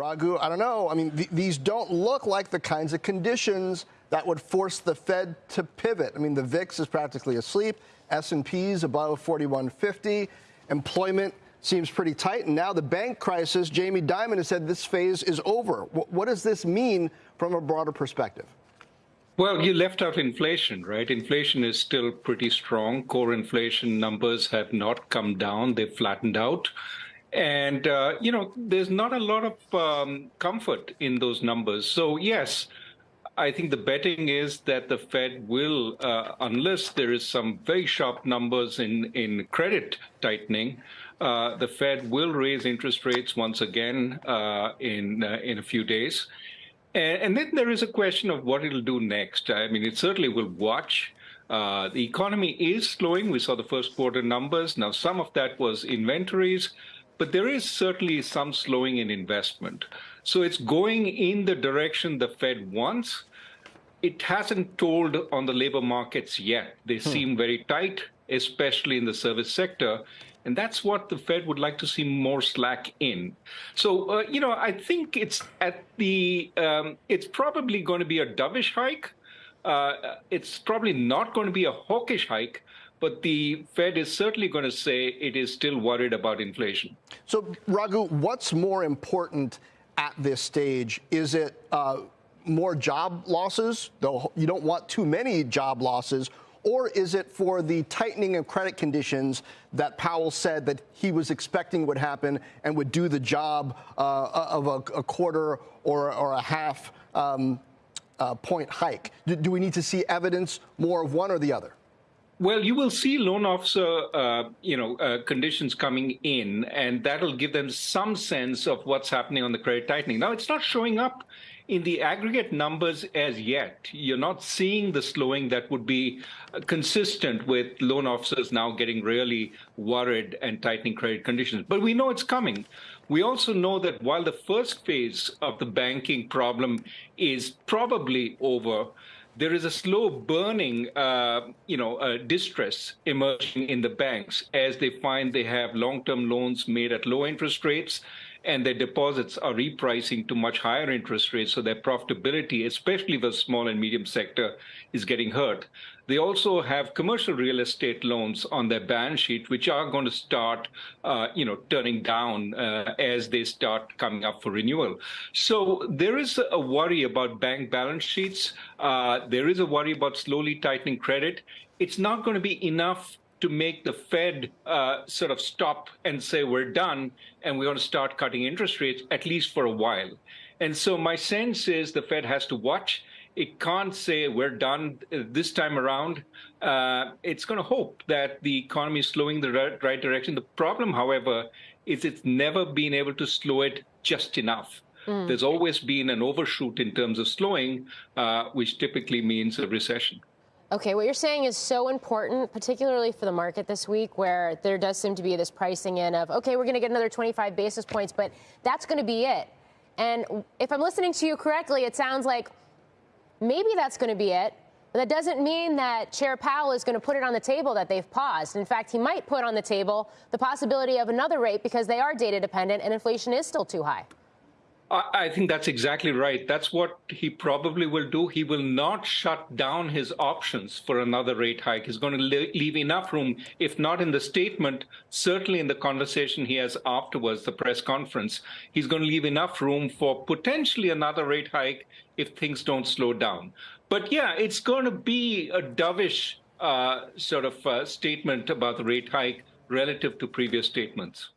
Raghu, I don't know. I mean, th these don't look like the kinds of conditions that would force the Fed to pivot. I mean, the VIX is practically asleep. S&P's above 4150. Employment seems pretty tight. And now the bank crisis, Jamie Dimon has said this phase is over. W what does this mean from a broader perspective? Well, you left out inflation, right? Inflation is still pretty strong. Core inflation numbers have not come down. They've flattened out. And, uh, you know, there's not a lot of um, comfort in those numbers. So, yes, I think the betting is that the Fed will, uh, unless there is some very sharp numbers in, in credit tightening, uh, the Fed will raise interest rates once again uh, in, uh, in a few days. And, and, then there is a question of what it'll do next. I mean, it certainly will watch. Uh, the economy is slowing. We saw the first quarter numbers. Now, some of that was inventories, but there is certainly some slowing in investment. So it's going in the direction the Fed wants. It hasn't told on the labor markets yet. They hmm. seem very tight, especially in the service sector. And that's what the Fed would like to see more slack in. So, uh, you know, I think it's at the, um, it's probably going to be a dovish hike. Uh, it's probably not going to be a hawkish hike, but the Fed is certainly going to say it is still worried about inflation. So, Raghu, what's more important at this stage? Is it uh, more job losses, though you don't want too many job losses, or is it for the tightening of credit conditions that Powell said that he was expecting would happen and would do the job uh, of a, a, quarter or, or a half um, uh, point hike? Do, do, we need to see evidence more of one or the other? Well, you will see loan officer, uh, you know, uh, conditions coming in, and that'll give them some sense of what's happening on the credit tightening. Now, it's not showing up in the aggregate numbers as yet, you're not seeing the slowing that would be uh, consistent with loan officers now getting really worried and tightening credit conditions. But we know it's coming. We also know that while the first phase of the banking problem is probably over, there is a slow burning, uh, you know, uh, distress emerging in the banks as they find they have long-term loans made at low interest rates and their deposits are repricing to much higher interest rates, so their profitability, especially the small and medium sector, is getting hurt. They also have commercial real estate loans on their balance sheet, which are going to start, uh, you know, turning down uh, as they start coming up for renewal. So there is a worry about bank balance sheets. Uh, there is a worry about slowly tightening credit. It's not going to be enough to make the Fed uh, sort of stop and say, we're done and we're going to start cutting interest rates, at least for a while. And so my sense is the Fed has to watch. It can't say we're done this time around. Uh, it's going to hope that the economy is slowing the right, right direction. The problem, however, is it's never been able to slow it just enough. Mm. There's always been an overshoot in terms of slowing, uh, which typically means a recession. Okay, what you're saying is so important, particularly for the market this week, where there does seem to be this pricing in of, okay, we're going to get another 25 basis points, but that's going to be it. And if I'm listening to you correctly, it sounds like maybe that's going to be it. But that doesn't mean that Chair Powell is going to put it on the table that they've paused. In fact, he might put on the table the possibility of another rate because they are data dependent and inflation is still too high. I think that's exactly right. That's what he probably will do. He will not shut down his options for another rate hike. He's going to leave enough room, if not in the statement, certainly in the conversation he has afterwards, the press conference. He's going to leave enough room for potentially another rate hike if things don't slow down. But yeah, it's going to be a dovish uh, sort of uh, statement about the rate hike relative to previous statements.